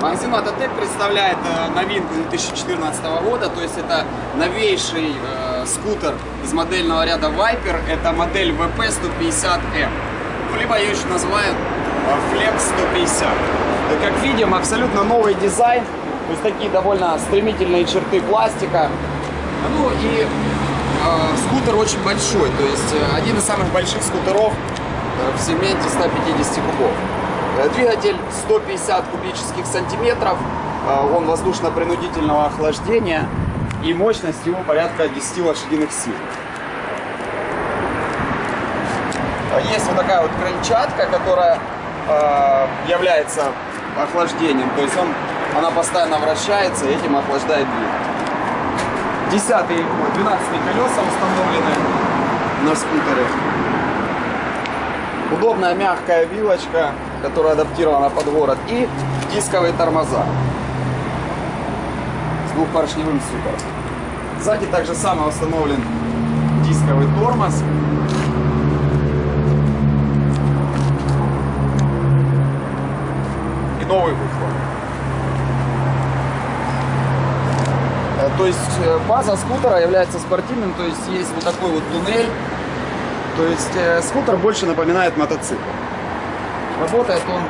Магазин Мототек представляет э, новинку 2014 года, то есть это новейший э, скутер из модельного ряда Viper, это модель VP150M, ну, либо ее еще называют э, Flex 150. И, как видим, абсолютно новый дизайн, то есть такие довольно стремительные черты пластика. Ну и э, скутер очень большой, то есть один из самых больших скутеров в сегменте 150 кубов. Э, Двигатель 150 кубических сантиметров, э, он воздушно-принудительного охлаждения и мощность его порядка 10 лошадиных сил. Э, Есть вот такая вот крыльчатка, которая является охлаждением, то есть он, она постоянно вращается и этим охлаждает двигатель. 10 12 колеса установлены на скутере. Удобная мягкая вилочка, которая адаптирована под город. И дисковые тормоза с двухпоршневым супером. Сзади также самое установлен дисковый тормоз. И новый выхлоп. Э, То есть э, база скутера является спортивным, то есть есть вот такой вот туннель. То есть э, скутер больше напоминает мотоцикл. Работает он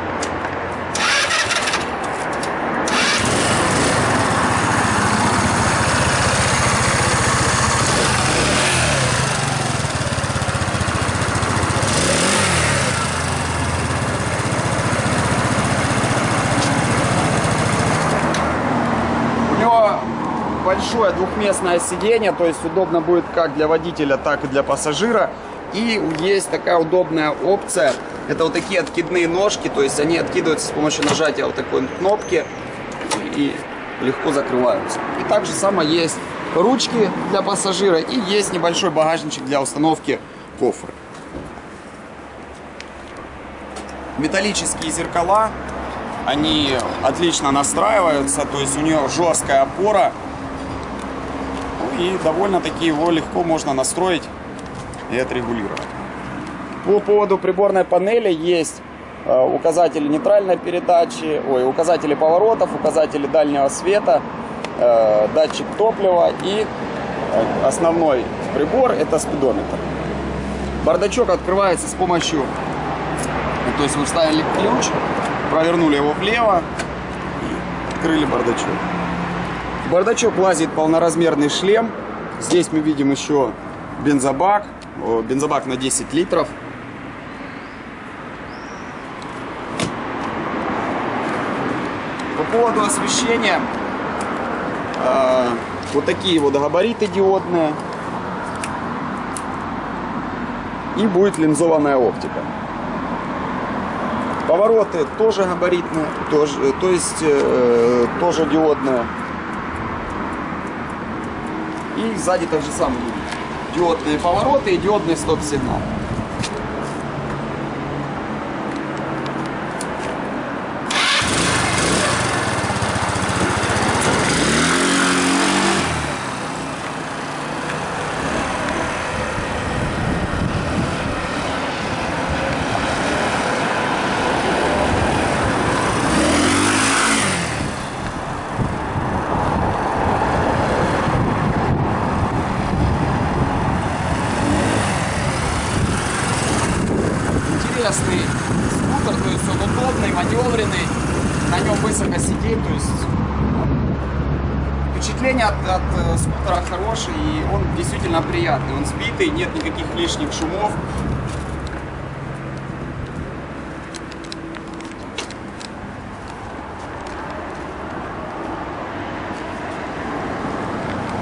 большое двухместное сиденье, то есть удобно будет как для водителя, так и для пассажира. И есть такая удобная опция. Это вот такие откидные ножки, то есть они откидываются с помощью нажатия вот такой кнопки и легко закрываются. И также само есть ручки для пассажира и есть небольшой багажничек для установки кофры. Металлические зеркала, они отлично настраиваются, то есть у нее жесткая опора. Ну и довольно-таки его легко можно настроить и отрегулировать. По поводу приборной панели есть э, указатели нейтральной передачи, ой, указатели поворотов, указатели дальнего света, э, датчик топлива и э, основной прибор это спидометр. Бардачок открывается с помощью, то есть вы вставили ключ, провернули его влево и открыли бардачок. В бардачок лазит полноразмерный шлем. Здесь мы видим еще бензобак, бензобак на 10 литров. Поводу освещения, э, вот такие вот габариты диодные. И будет линзованная оптика. Повороты тоже габаритные, тоже, то есть э, тоже диодные. И сзади так же самое. Диодные повороты и диодный стоп-сигнал. Интересный скутер, то есть он удобный, маневренный, на нем высоко сидеть, то есть впечатление от, от э, скутера хорошее и он действительно приятный, он сбитый, нет никаких лишних шумов,